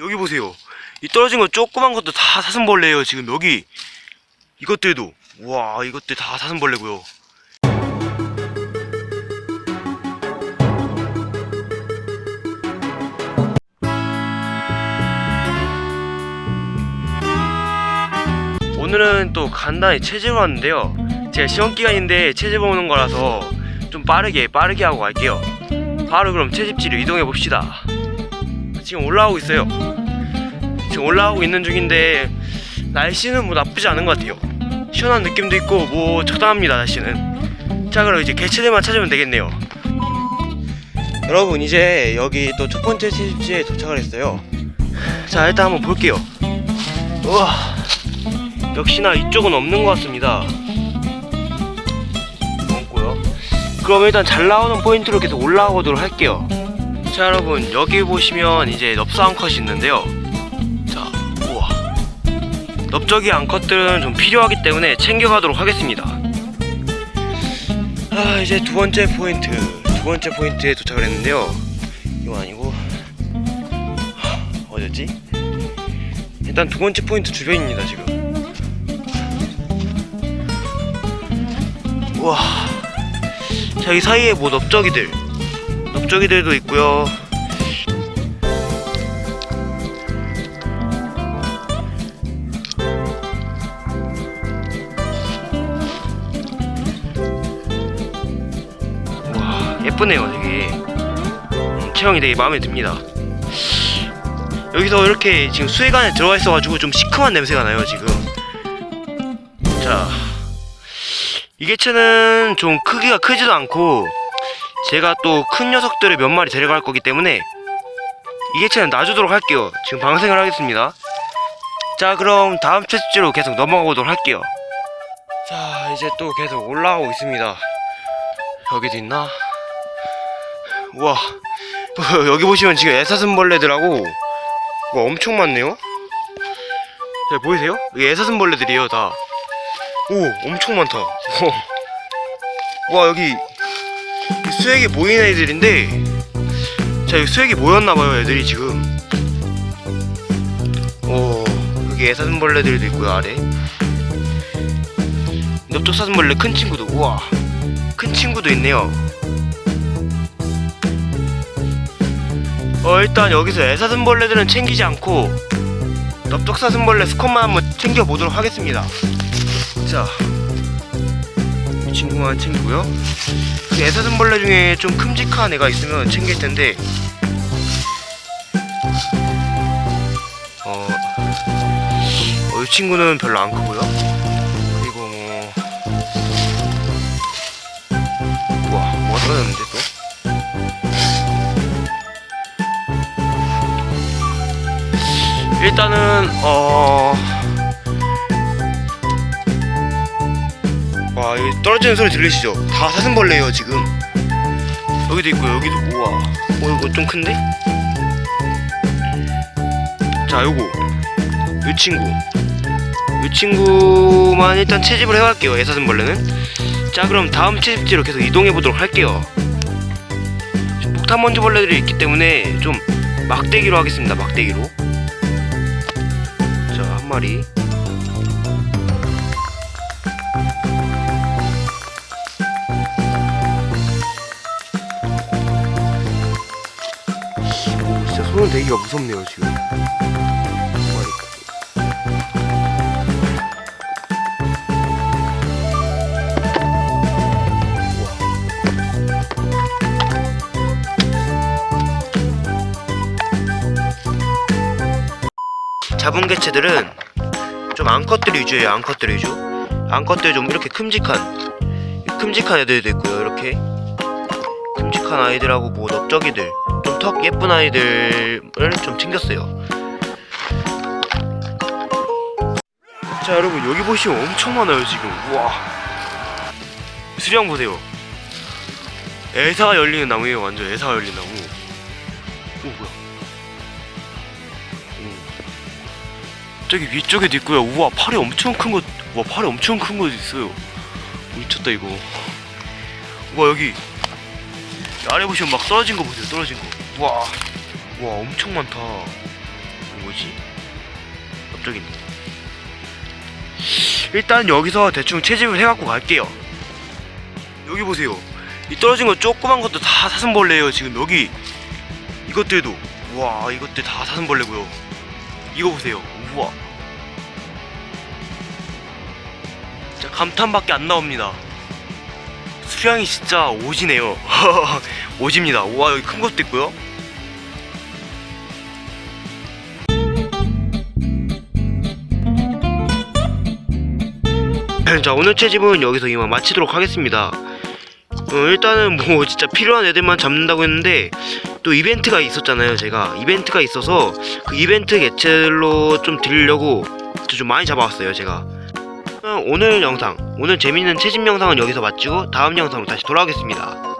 여기 보세요. 이 떨어진 거 조그만 것도 다 사슴벌레예요 지금 여기. 이것들도. 와 이것들 다 사슴벌레고요. 오늘은 또 간단히 체질을 왔는데요. 제가 시험기간인데 체질 보는 거라서 좀 빠르게 빠르게 하고 갈게요. 바로 그럼 채집지로 이동해 봅시다 지금 올라오고 있어요. 지금 올라오고 있는 중인데 날씨는 뭐 나쁘지 않은 것 같아요. 시원한 느낌도 있고 뭐 적당합니다 날씨는. 자 그럼 이제 개체들만 찾으면 되겠네요. 여러분 이제 여기 또 첫 번째 채집지에 도착을 했어요. 자 일단 한번 볼게요. 우와 역시나 이쪽은 없는 것 같습니다. 없고요. 그럼 일단 잘 나오는 포인트로 계속 올라오도록 할게요 자 여러분 여기 보시면 이제 넓사 암컷이 있는데요. 자 우와. 넓적이 암컷들은 좀 필요하기 때문에 챙겨가도록 하겠습니다. 아 이제 두 번째 포인트 두 번째 포인트에 도착을 했는데요. 이거 아니고 하, 어디였지? 일단 두 번째 포인트 주변입니다 지금. 우와. 자이 사이에 뭐 넓적이들 넓적이들도 있고요. 와 예쁘네요 되게. 음, 체형이 되게 마음에 듭니다. 여기서 이렇게 지금 수액 안에 들어가 있어가지고 좀 시큼한 냄새가 나요 지금. 자 이 개체는 좀 크기가 크지도 않고 제가 또 큰 녀석들을 몇 마리 데려갈 거기 때문에 이 개체는 놔주도록 할게요. 지금 방생을 하겠습니다. 자 그럼 다음 채집지로 계속 넘어가 보도록 할게요. 자 이제 또 계속 올라가고 있습니다. 여기도 있나? 우와. 여기 보시면 지금 애사슴벌레들하고 와 엄청 많네요. 자 보이세요? 여기 애사슴벌레들이에요 다. 오 엄청 많다. 와 여기 수액이 모인 애들인데 자 여기 수액이 모였나봐요 애들이 지금. 오 여기 애사슴벌레들도 있고요 아래. 넓적 사슴벌레 큰 친구도 우와 큰 친구도 있네요. 어 일단 여기서 애사슴벌레들은 챙기지 않고 넓적 사슴벌레 스컷만 한번 챙겨보도록 하겠습니다. 자, 이 친구만 챙기고요. 그 애사슴벌레 중에 좀 큼직한 애가 있으면 챙길 텐데, 어, 어, 이 친구는 별로 안 크고요. 그리고 뭐, 우와, 뭐가 떨어졌는데 또? 일단은 어. 와 여기 떨어지는 소리 들리시죠? 다 사슴벌레예요 지금. 여기도 있고 여기도 우와. 어 이거 좀 큰데? 자 요거. 요 친구. 요 친구만 일단 채집을 해갈게요 애사슴벌레는. 자 그럼 다음 채집지로 계속 이동해 보도록 할게요. 지금 폭탄 먼지벌레들이 있기 때문에 좀 막대기로 하겠습니다 막대기로. 자 한 마리 손을 대기가 무섭네요 지금. 잡은 개체들은 좀 암컷들 위주예요 암컷들 위주. 암컷들 좀 이렇게 큼직한 큼직한 애들도 있고요 이렇게. 큼직한 아이들하고 뭐 넓적이들. 좀 턱 예쁜 아이들을 좀 챙겼어요. 자 여러분 여기 보시면 엄청 많아요 지금. 우와. 수량 보세요. 애사가 열리는 나무예요 완전 애사가 열린 나무. 오 뭐야. 오. 저기 위쪽에도 있고요. 우와 팔이 엄청 큰거 우와 팔이 엄청 큰 거 있어요. 미쳤다 이거. 우와 여기. 아래 보시면 막 떨어진 거 보세요 떨어진 거 와, 와 엄청 많다 뭐지? 갑자기. 일단 여기서 대충 채집을 해갖고 갈게요. 여기 보세요. 이 떨어진 거 조그만 것도 다 사슴벌레예요. 지금 여기 이것들도 우와 이것들 다 사슴벌레고요. 이거 보세요. 우와. 감탄밖에 안 나옵니다. 수량이 진짜 오지네요. 오집니다. 우와 여기 큰 것도 있고요. 자 오늘 채집은 여기서 이만 마치도록 하겠습니다. 어, 일단은 뭐 진짜 필요한 애들만 잡는다고 했는데 또 이벤트가 있었잖아요. 제가 이벤트가 있어서 그 이벤트 개체로 좀 드리려고 좀 많이 잡아왔어요. 제가 어, 오늘 영상 오늘 재밌는 채집 영상은 여기서 마치고 다음 영상으로 다시 돌아오겠습니다.